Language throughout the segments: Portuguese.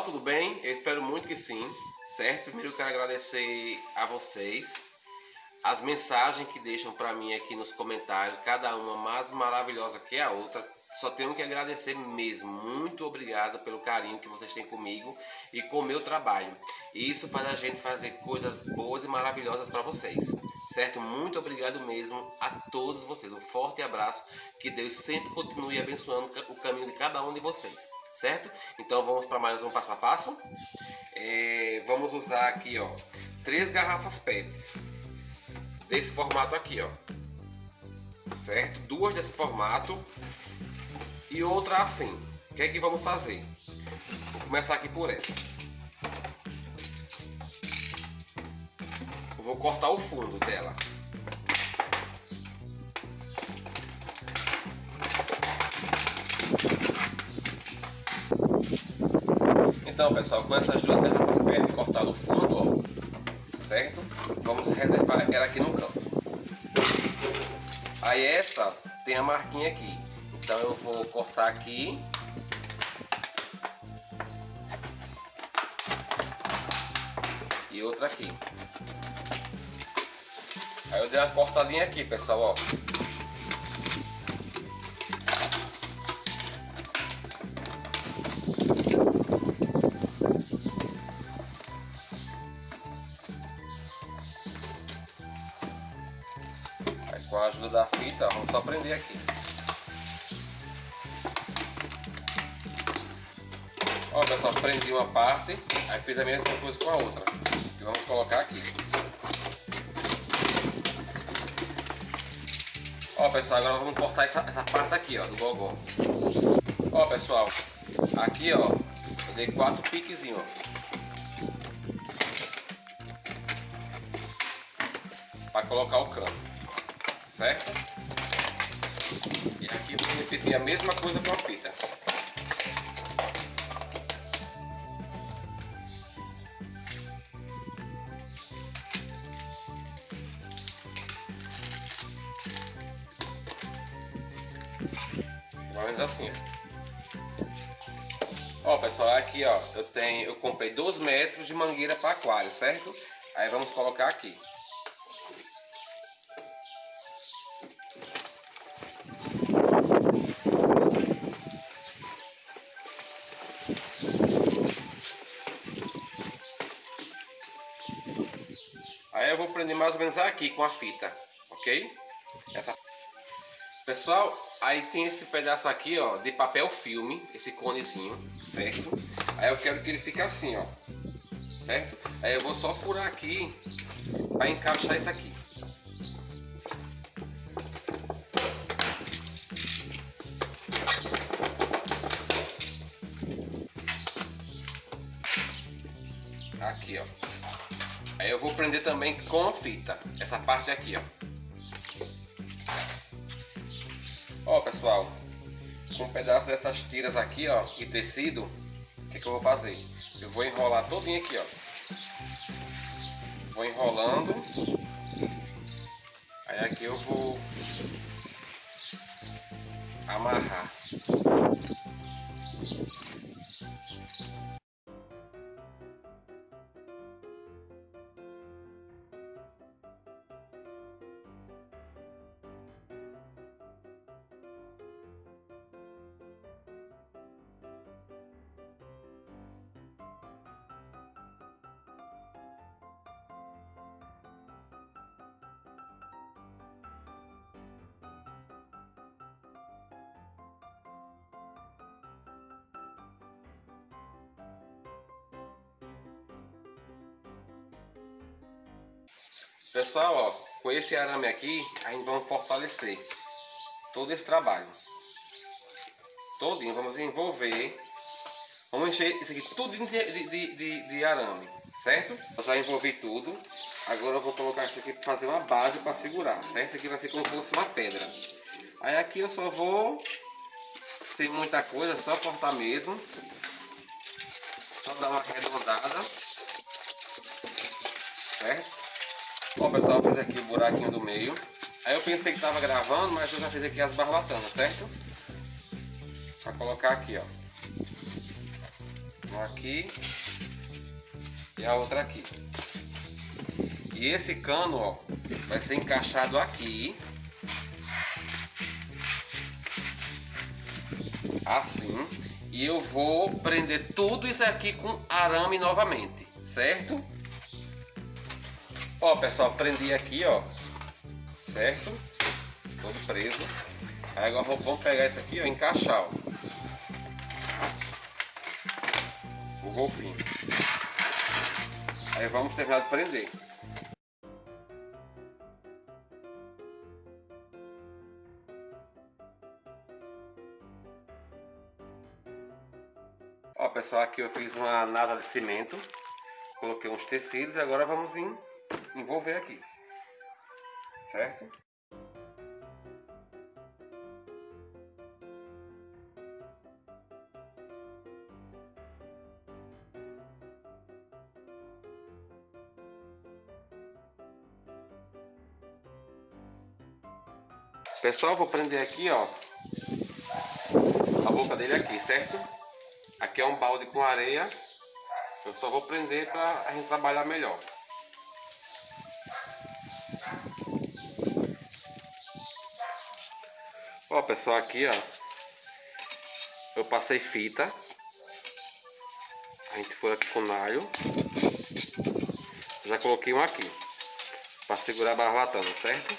Pessoal, tudo bem? Eu espero muito que sim, certo? Primeiro eu quero agradecer a vocês as mensagens que deixam para mim aqui nos comentários, cada uma mais maravilhosa que a outra. Só tenho que agradecer mesmo. Muito obrigado pelo carinho que vocês têm comigo e com o meu trabalho. E isso faz a gente fazer coisas boas e maravilhosas para vocês. Certo? Muito obrigado mesmo a todos vocês. Um forte abraço. Que Deus sempre continue abençoando o caminho de cada um de vocês. Certo? Então vamos para mais um passo a passo. É, vamos usar aqui, ó, três garrafas PETs desse formato aqui, ó. Certo? Duas desse formato e outra assim. O que é que vamos fazer? Vou começar aqui por essa. vou cortar o fundo dela. Então pessoal, com essas duas garrafas PET cortar no fundo, ó, certo? Vamos reservar ela aqui no canto. Aí essa tem a marquinha aqui. Então eu vou cortar aqui. E outra aqui. Aí eu dei uma cortadinha aqui, pessoal, ó. Com a ajuda da fita, vamos só prender aqui. Ó pessoal, prendi uma parte, aí fiz a mesma coisa com a outra. E vamos colocar aqui. Ó pessoal, agora vamos cortar essa, essa parte aqui ó, do gogó. Ó pessoal, aqui ó, eu dei quatro piquezinhos ó. Para colocar o cano, certo? E aqui vou repetir a mesma coisa com a fita. Mais ou menos assim, ó. Ó, pessoal, aqui, ó, eu tenho, eu comprei 2 metros de mangueira para aquário, certo? Aí vamos colocar aqui. Mais ou menos aqui com a fita, ok? Essa Pessoal, aí tem esse pedaço aqui, ó, de papel filme, esse conezinho, certo? Aí eu quero que ele fique assim, ó, certo? Aí eu vou só furar aqui para encaixar isso aqui. Aqui, vou prender também com fita, essa parte aqui, ó. Ó, pessoal, com um pedaço dessas tiras aqui, ó, e tecido, o que, que eu vou fazer? Eu vou enrolar todinho aqui, ó. Vou enrolando. Aí aqui eu vou amarrar. Pessoal, ó, com esse arame aqui, a gente vai fortalecer todo esse trabalho. Todinho, vamos envolver. Vamos encher isso aqui tudo de, de, de, de arame, certo? Eu já envolvi tudo. Agora eu vou colocar isso aqui para fazer uma base para segurar, certo? Isso aqui vai ser como se fosse uma pedra. Aí aqui eu só vou, sem muita coisa, só cortar mesmo. Só dar uma arredondada. Certo? Ó pessoal, fiz aqui o buraquinho do meio. Aí eu pensei que estava gravando, mas eu já fiz aqui as barbatanas, certo? Pra colocar aqui, ó. Uma aqui e a outra aqui. E esse cano, ó, vai ser encaixado aqui. Assim. E eu vou prender tudo isso aqui com arame novamente, certo? Ó, pessoal, prendi aqui, ó. Certo? Todo preso. Aí agora vamos pegar isso aqui, ó, encaixar, ó. O golfinho. Aí vamos terminar de prender. Ó pessoal, aqui eu fiz uma nada de cimento, coloquei uns tecidos e agora vamos envolver aqui, certo? Pessoal, vou prender aqui, ó, a boca dele aqui, certo? Aqui é um balde com areia. Eu só vou prender para a gente trabalhar melhor. Ó, pessoal, aqui, ó. Eu passei fita. A gente foi aqui com nalho. Já coloquei um aqui. Para segurar a barbatana, certo?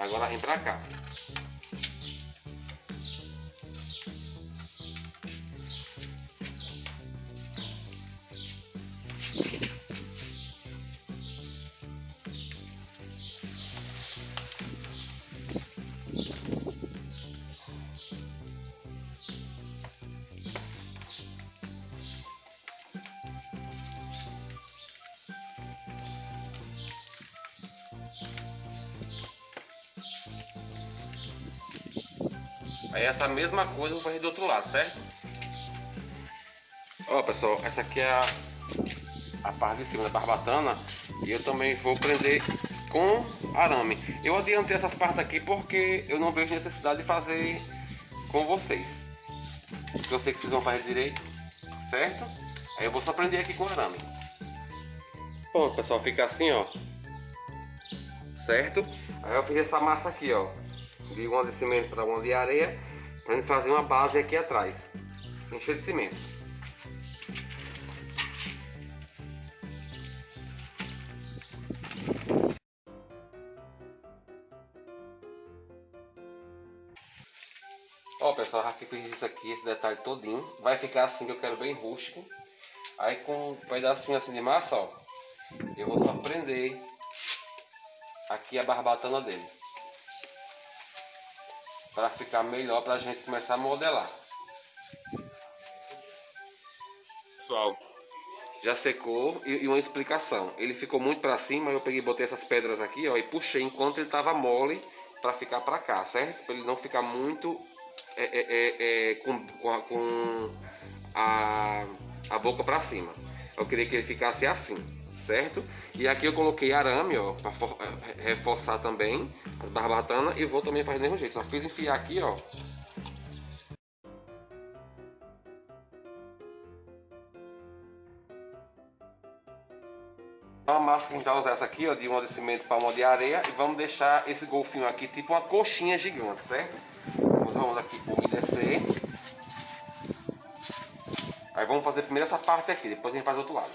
Agora vem pra cá. Essa mesma coisa eu vou fazer do outro lado, certo? Ó pessoal, essa aqui é a, a parte de cima da barbatana E eu também vou prender com arame Eu adiantei essas partes aqui porque eu não vejo necessidade de fazer com vocês Porque eu sei que vocês vão fazer direito, certo? Aí eu vou só prender aqui com arame Bom pessoal, fica assim ó Certo? Aí eu fiz essa massa aqui ó de uma de cimento para uma de areia para gente fazer uma base aqui atrás. Encher de cimento. Ó pessoal, aqui fiz isso aqui, esse detalhe todinho Vai ficar assim que eu quero bem rústico. Aí com um pedacinho assim de massa, ó Eu vou só prender Aqui a barbatana dele para ficar melhor para a gente começar a modelar. Pessoal, já secou e, uma explicação. Ele ficou muito para cima, eu peguei botei essas pedras aqui, ó, e puxei enquanto ele tava mole para ficar para cá, certo? Para ele não ficar muito é, é, é, é com, com, com a, a boca para cima. Eu queria que ele ficasse assim certo? E aqui eu coloquei arame, ó, para eh, reforçar também as barbatanas e vou também fazer do mesmo jeito. Só fiz enfiar aqui, ó. Uma massa que a gente vai usar essa aqui, ó, de um de cimento para uma de areia e vamos deixar esse golfinho aqui tipo uma coxinha gigante, certo? Vamos aqui umedecer. Aí vamos fazer primeiro essa parte aqui, depois a gente faz do outro lado.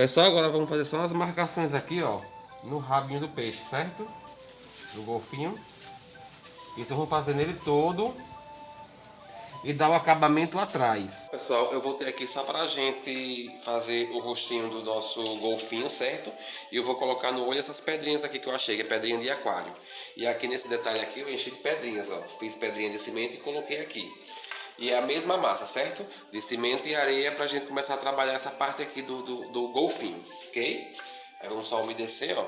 Pessoal, agora vamos fazer só as marcações aqui, ó, no rabinho do peixe, certo? Do golfinho. Isso eu vou fazer nele todo e dar o acabamento atrás. Pessoal, eu voltei aqui só pra gente fazer o rostinho do nosso golfinho, certo? E eu vou colocar no olho essas pedrinhas aqui que eu achei, que é pedrinha de aquário. E aqui nesse detalhe aqui eu enchi de pedrinhas, ó. Fiz pedrinha de cimento e coloquei aqui. E é a mesma massa, certo? De cimento e areia pra gente começar a trabalhar essa parte aqui do, do, do golfinho, ok? Aí vamos só umedecer, ó.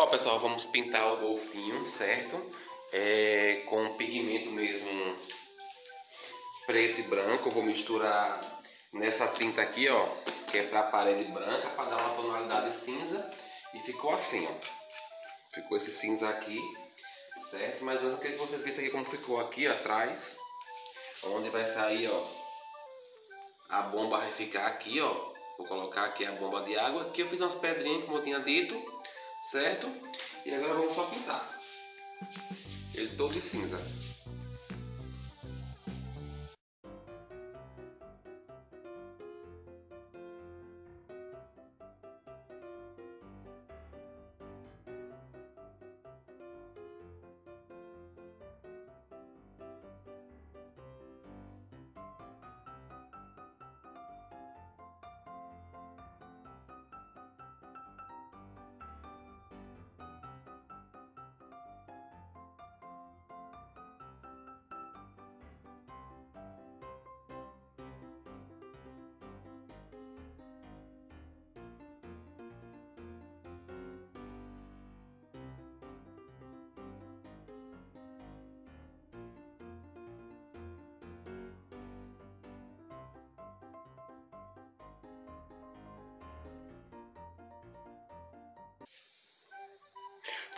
Ó, pessoal, vamos pintar o golfinho, certo? É, com pigmento mesmo preto e branco. Eu vou misturar nessa tinta aqui, ó, que é pra parede branca, para dar uma tonalidade cinza. E ficou assim, ó. Ficou esse cinza aqui, certo? Mas antes eu queria que vocês vissem aqui como ficou aqui ó, atrás. Onde vai sair, ó. A bomba vai ficar aqui, ó. Vou colocar aqui a bomba de água. Aqui eu fiz umas pedrinhas, como eu tinha dito certo? E agora vamos só pintar. Ele todo de cinza.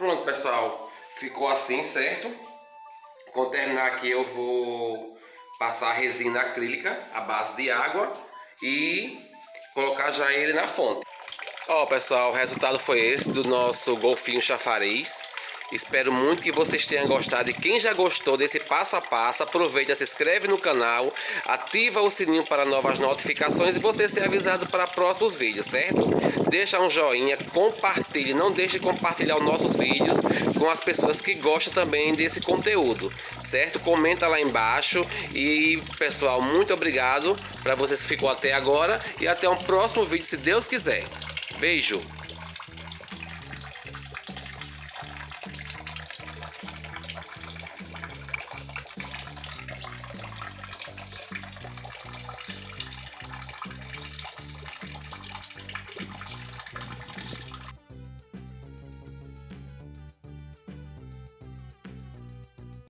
Pronto, pessoal. Ficou assim, certo? Quando terminar aqui eu vou passar a resina acrílica à base de água e colocar já ele na fonte. Ó, pessoal, o resultado foi esse do nosso golfinho chafariz. Espero muito que vocês tenham gostado e quem já gostou desse passo a passo, aproveita, se inscreve no canal, ativa o sininho para novas notificações e você ser avisado para próximos vídeos, certo? Deixa um joinha, compartilhe, não deixe de compartilhar os nossos vídeos com as pessoas que gostam também desse conteúdo, certo? Comenta lá embaixo e pessoal, muito obrigado para vocês que ficou até agora e até um próximo vídeo se Deus quiser. Beijo!